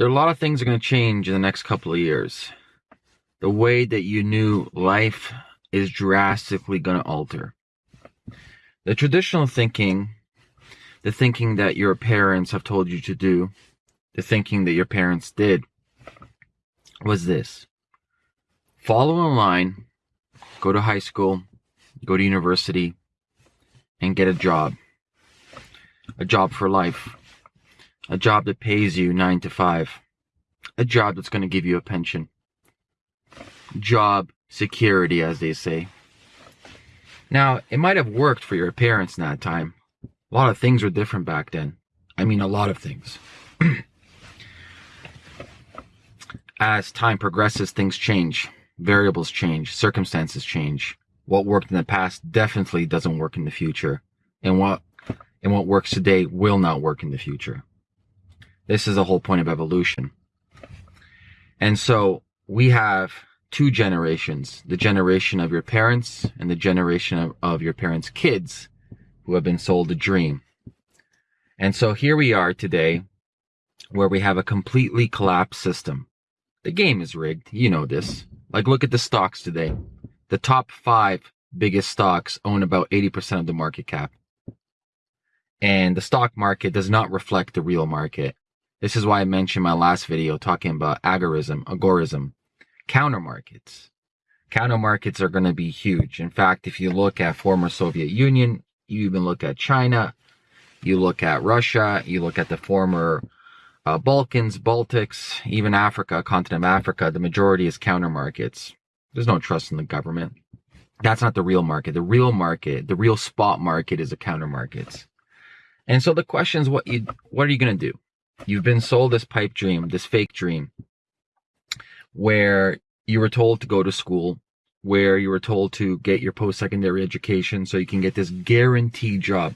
there are a lot of things are going to change in the next couple of years. The way that you knew life is drastically going to alter. The traditional thinking, the thinking that your parents have told you to do, the thinking that your parents did, was this follow in line, go to high school, go to university, and get a job. A job for life. A job that pays you nine to five. A job that's going to give you a pension. Job security, as they say. Now, it might have worked for your parents in that time. A lot of things were different back then. I mean, a lot of things. As time progresses, things change. Variables change. Circumstances change. What worked in the past definitely doesn't work in the future. And what, and what works today will not work in the future. This is the whole point of evolution. And so we have two generations the generation of your parents and the generation of, of, your parents' kids who have been sold a dream. And so here we are today where we have a completely collapsed system. The game is rigged. You know this. Like, look at the stocks today. The top five biggest stocks own about 80% of the market cap. And the stock market does not reflect the real market. This is why I mentioned my last video talking about agorism, agorism, counter markets. Counter markets are going to be huge. In fact, if you look at former Soviet Union, you even look at China, you look at Russia, you look at the former uh, Balkans, Baltics, even Africa, continent of Africa, the majority is counter markets. There's no trust in the government. That's not the real market. The real market, the real spot market is the counter markets. And so the question is what you what are you going to do? You've been sold this pipe dream, this fake dream, where you were told to go to school, where you were told to get your post secondary education so you can get this guaranteed job.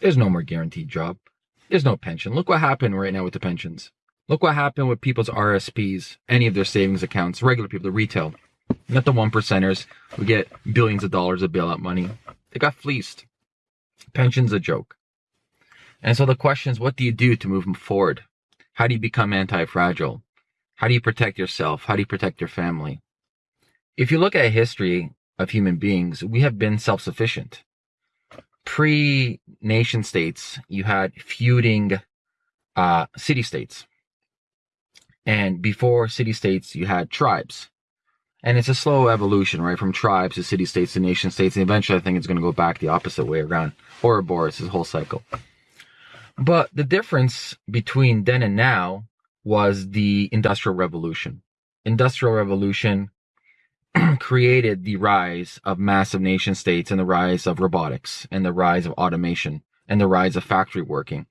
There's no more guaranteed job. There's no pension. Look what happened right now with the pensions. Look what happened with people's RSPs, any of their savings accounts, regular people, the retail, not the one percenters who get billions of dollars of bailout money. They got fleeced. Pension's a joke. And so the question is, what do you do to move them forward? How do you become anti-fragile? How do you protect yourself? How do you protect your family? If you look at history of human beings, we have been self-sufficient. Pre nation states, you had feuding uh, city states. And before city states, you had tribes. And it's a slow evolution, right? From tribes to city states to nation states. And eventually, I think it's going to go back the opposite way around. Ouroboros, this whole cycle. But the difference between then and now was the industrial revolution. Industrial revolution created the rise of massive nation states and the rise of robotics and the rise of automation and the rise of factory working.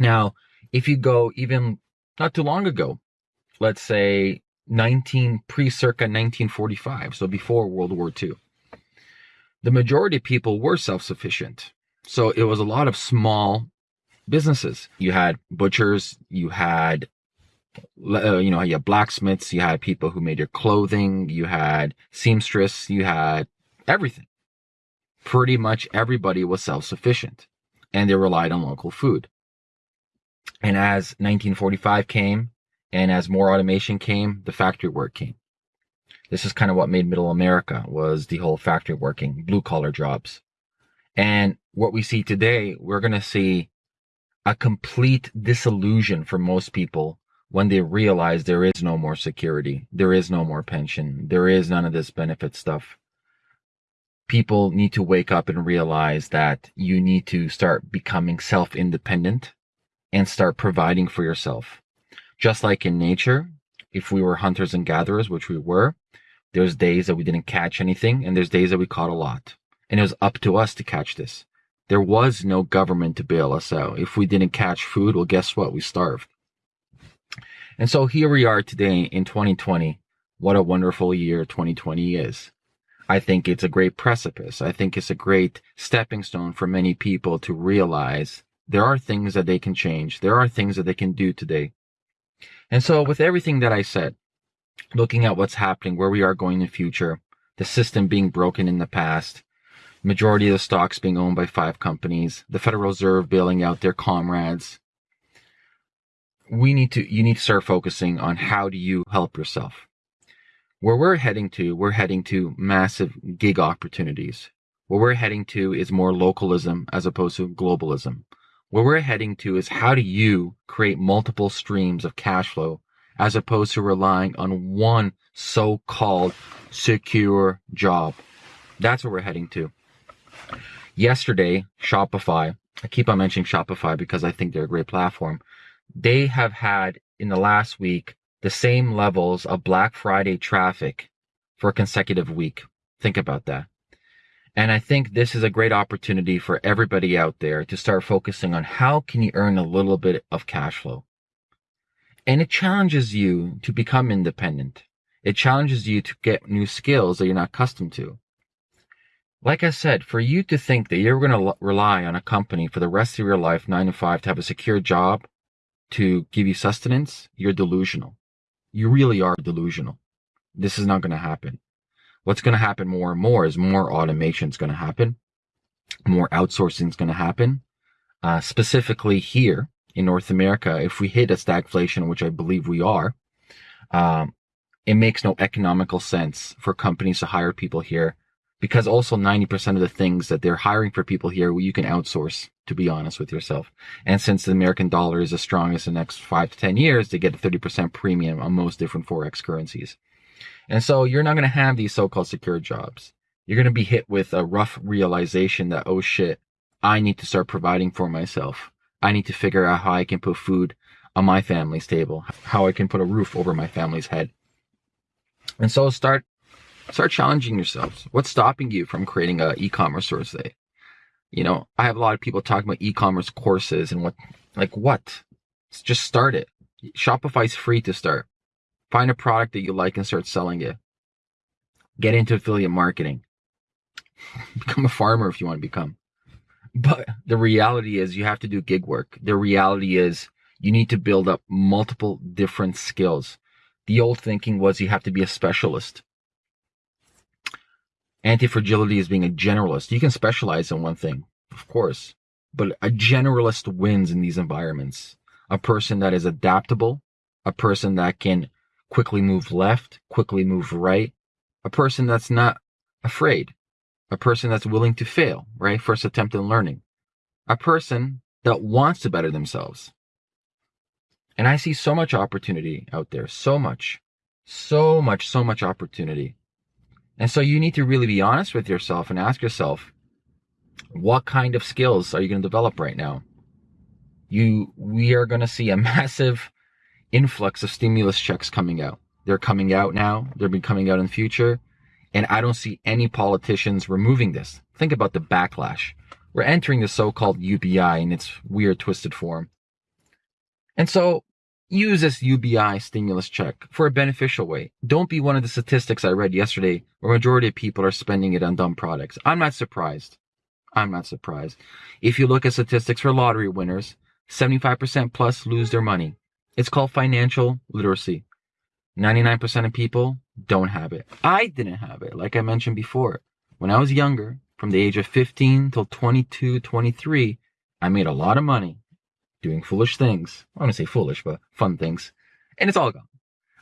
Now, if you go even not too long ago, let's say 19 pre circa 1945, so before World War II, the majority of people were self sufficient. So it was a lot of small businesses. You had butchers, you had uh, you know, you had blacksmiths, you had people who made your clothing, you had seamstress, you had everything. Pretty much everybody was self-sufficient and they relied on local food. And as 1945 came and as more automation came, the factory work came. This is kind of what made middle America was the whole factory working, blue collar jobs. And what we see today, we're going to see a complete disillusion for most people when they realize there is no more security, there is no more pension, there is none of this benefit stuff. People need to wake up and realize that you need to start becoming self independent and start providing for yourself. Just like in nature, if we were hunters and gatherers, which we were, there's days that we didn't catch anything and there's days that we caught a lot. And it was up to us to catch this. There was no government to bail us out. If we didn't catch food, well, guess what? We starved. And so here we are today in 2020. What a wonderful year 2020 is. I think it's a great precipice. I think it's a great stepping stone for many people to realize there are things that they can change. There are things that they can do today. And so with everything that I said, looking at what's happening, where we are going in the future, the system being broken in the past, majority of the stocks being owned by five companies, the Federal Reserve bailing out their comrades. we need to, you need to start focusing on how do you help yourself. Where we're heading to, we're heading to massive gig opportunities. Where we're heading to is more localism as opposed to globalism. Where we're heading to is how do you create multiple streams of cash flow as opposed to relying on one so-called secure job. That's where we're heading to. Yesterday, Shopify, I keep on mentioning Shopify because I think they're a great platform. They have had in the last week the same levels of Black Friday traffic for a consecutive week. Think about that. And I think this is a great opportunity for everybody out there to start focusing on how can you earn a little bit of cash flow. And it challenges you to become independent. It challenges you to get new skills that you're not accustomed to. Like I said, for you to think that you're going to rely on a company for the rest of your life, nine to five, to have a secure job, to give you sustenance, you're delusional. You really are delusional. This is not going to happen. What's going to happen more and more is more automation is going to happen. More outsourcing is going to happen. Uh, specifically here in North America, if we hit a stagflation, which I believe we are, um, it makes no economical sense for companies to hire people here because also 90% of the things that they're hiring for people here, you can outsource, to be honest with yourself. And since the American dollar is as strong as the next five to 10 years, they get a 30% premium on most different Forex currencies. And so you're not going to have these so-called secure jobs. You're going to be hit with a rough realization that, oh shit, I need to start providing for myself. I need to figure out how I can put food on my family's table, how I can put a roof over my family's head. And so start start challenging yourselves. What's stopping you from creating a e-commerce store today? You know, I have a lot of people talking about e-commerce courses and what, like what? Just start it. Shopify's free to start. Find a product that you like and start selling it. Get into affiliate marketing. become a farmer if you want to become. But the reality is you have to do gig work. The reality is you need to build up multiple different skills. The old thinking was you have to be a specialist. Anti-fragility is being a generalist. You can specialize in one thing, of course, but a generalist wins in these environments. A person that is adaptable, a person that can quickly move left, quickly move right, a person that's not afraid, a person that's willing to fail, right? First attempt in learning, a person that wants to better themselves. And I see so much opportunity out there, so much, so much, so much opportunity. And so you need to really be honest with yourself and ask yourself, what kind of skills are you going to develop right now? You, we are going to see a massive influx of stimulus checks coming out. They're coming out now. They'll be coming out in the future. And I don't see any politicians removing this. Think about the backlash. We're entering the so-called UBI in its weird twisted form. And so use this UBI stimulus check for a beneficial way. Don't be one of the statistics I read yesterday where majority of people are spending it on dumb products. I'm not surprised. I'm not surprised. If you look at statistics for lottery winners, 75% plus lose their money. It's called financial literacy. 99% of people don't have it. I didn't have it, like I mentioned before. When I was younger, from the age of 15 till 22, 23, I made a lot of money doing foolish things. I want to say foolish, but fun things. And it's all gone.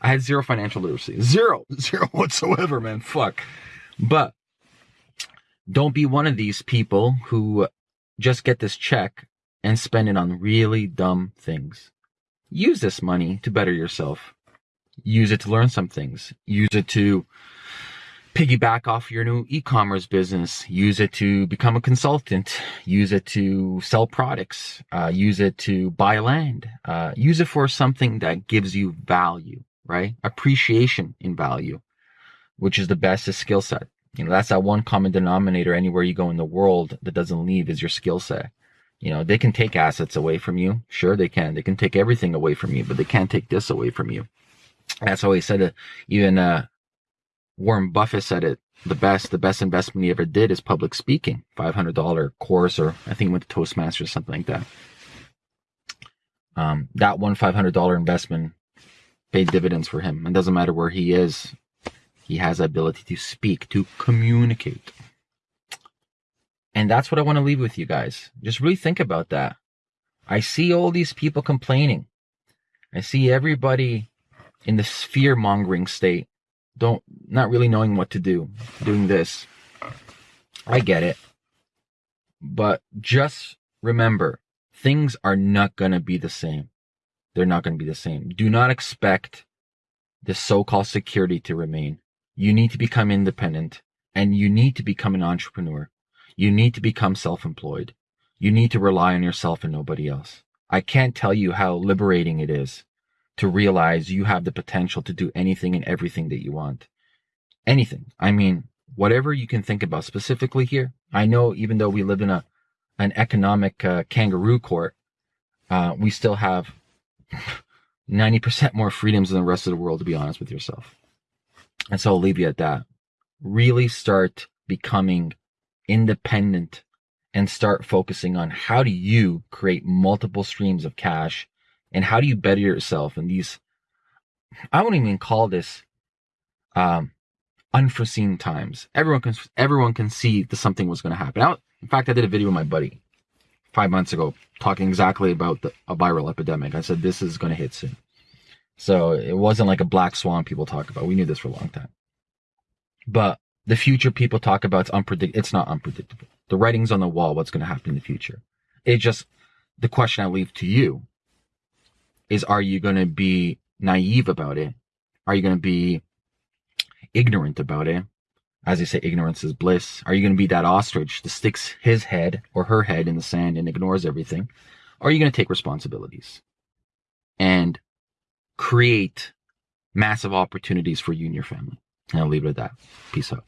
I had zero financial literacy. Zero. Zero whatsoever, man. Fuck. But don't be one of these people who just get this check and spend it on really dumb things. Use this money to better yourself. Use it to learn some things. Use it to piggyback off your new e-commerce business. Use it to become a consultant. Use it to sell products. Uh, use it to buy land. Uh, use it for something that gives you value, right? Appreciation in value, which is the best skill set. You know, that's that one common denominator anywhere you go in the world that doesn't leave is your skill set. You know, they can take assets away from you. Sure, they can. They can take everything away from you, but they can't take this away from you. That's always said it. Even, uh, Warren Buffett said it the best, the best investment he ever did is public speaking. $500 course, or I think he went to Toastmasters, or something like that. Um, that one $500 investment paid dividends for him. It doesn't matter where he is. He has the ability to speak, to communicate. And that's what I want to leave with you guys. Just really think about that. I see all these people complaining. I see everybody in this fear mongering state, don't, not really knowing what to do, doing this. I get it. But just remember, things are not going to be the same. They're not going to be the same. Do not expect the so-called security to remain. You need to become independent and you need to become an entrepreneur. You need to become self-employed. You need to rely on yourself and nobody else. I can't tell you how liberating it is to realize you have the potential to do anything and everything that you want. Anything. I mean, whatever you can think about specifically here. I know even though we live in a an economic uh, kangaroo court, uh, we still have 90% more freedoms than the rest of the world, to be honest with yourself. And so I'll leave you at that. Really start becoming independent and start focusing on how do you create multiple streams of cash and how do you better yourself in these I won't even call this um, unforeseen times. Everyone can everyone can see that something was going to happen. I, in fact, I did a video with my buddy five months ago talking exactly about the, a viral epidemic. I said this is going to hit soon. So it wasn't like a black swan people talk about. We knew this for a long time. But the future people talk about it's unpredictable. It's not unpredictable. The writing's on the wall. What's going to happen in the future? It just the question I leave to you is: Are you going to be naive about it? Are you going to be ignorant about it? As they say, ignorance is bliss. Are you going to be that ostrich that sticks his head or her head in the sand and ignores everything? Or are you going to take responsibilities and create massive opportunities for you and your family? And I'll leave it at that. Peace out.